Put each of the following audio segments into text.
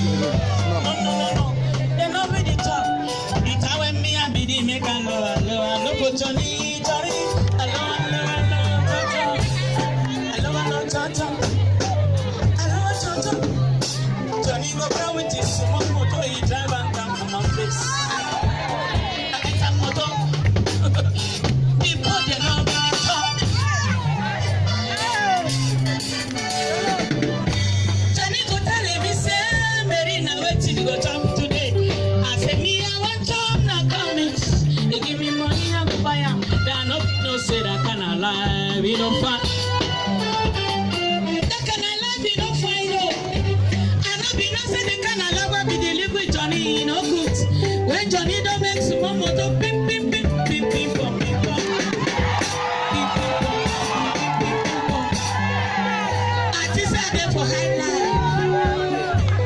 They know me the top. It's how me and me the make a low, low, low, low, Aunty say I dey for high.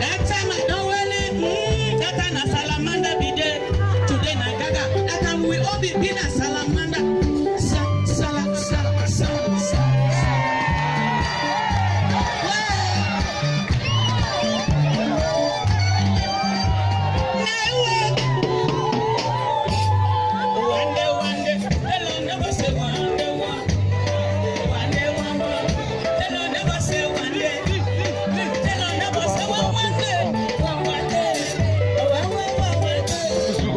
That time I don't really, mm, that time na salamander be there. Today na gaga. That time we all be be na salamander.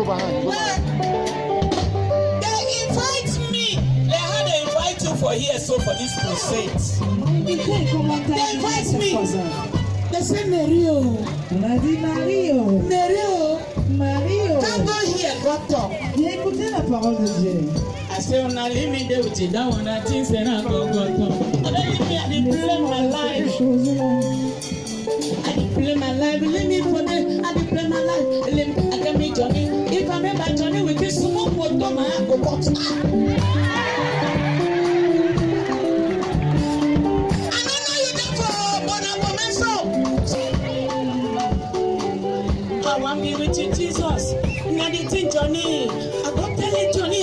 Behind. Go Well, behind. they invite me. They had to invite you for here, so for this crusade. They invite me. They say, Mario, On a dit Mario. Mario, Mario. come go here, go talk. Viens écouter la parole de Dieu. I say, with you. That one, I think, say, na go, talk. My life. I my life, leave me for there. I play my life, be with you, Jesus. Na the thing, Johnny. I go tell you, Johnny.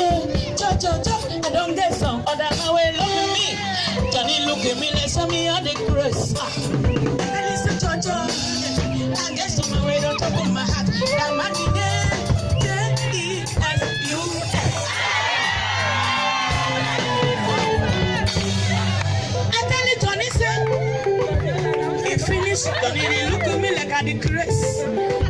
Cho, cho, cho. I don get some other man wey love me. Johnny look at me like say me all the grace. Ah. He finish, Johnny look at me like I the grace.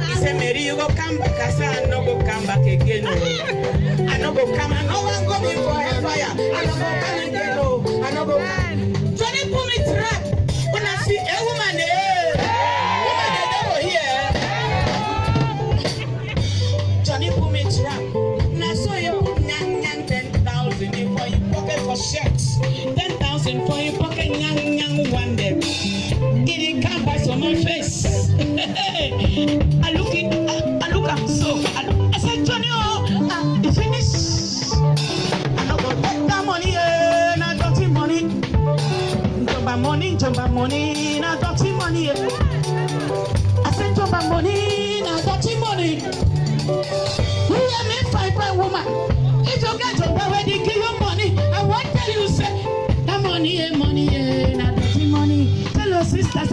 He say, Mary, you go come back. I say, I no go come back again. Oh. I no go come. I no wan go be for hellfire. I no go come again. Oh. I no go come. Johnny put me trap. When I see a woman, eh, woman dey for here. Johnny put me trap. Na so you put nyang ten thousand for your pocket for shirt. Ten thousand for your Thank you.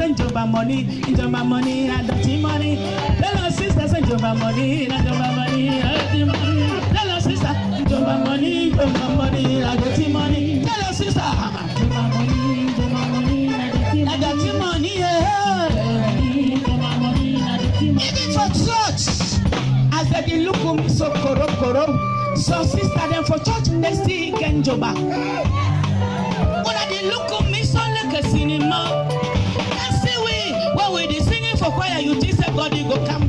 Send jumba money, jumba money, na dirty money. Tell your sister, send jumba money, na jumba money, dirty money. Tell your sister, jumba money, jumba money, na dirty money. Tell your sister, money, jumba money, for church, as they dey look at so koro koro, some sister dem for church dey still get njoba. Una dey look choir, you God you go come.